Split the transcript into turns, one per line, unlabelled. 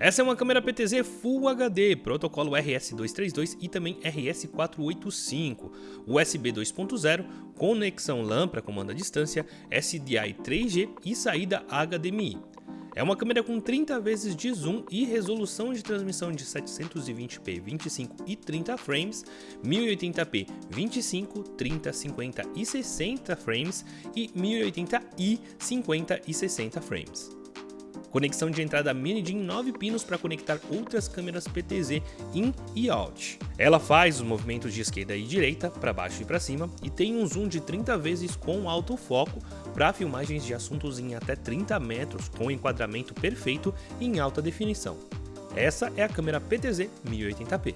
Essa é uma câmera PTZ Full HD, protocolo RS232 e também RS485, USB 2.0, conexão LAN para comando à distância, SDI 3G e saída HDMI. É uma câmera com 30 vezes de zoom e resolução de transmissão de 720p 25 e 30 frames, 1080p 25, 30, 50 e 60 frames e 1080i 50 e 60 frames. Conexão de entrada mini de 9 pinos para conectar outras câmeras PTZ in e out. Ela faz os movimentos de esquerda e direita, para baixo e para cima, e tem um zoom de 30 vezes com autofoco para filmagens de assuntos em até 30 metros com enquadramento perfeito em alta definição. Essa é a câmera PTZ 1080p.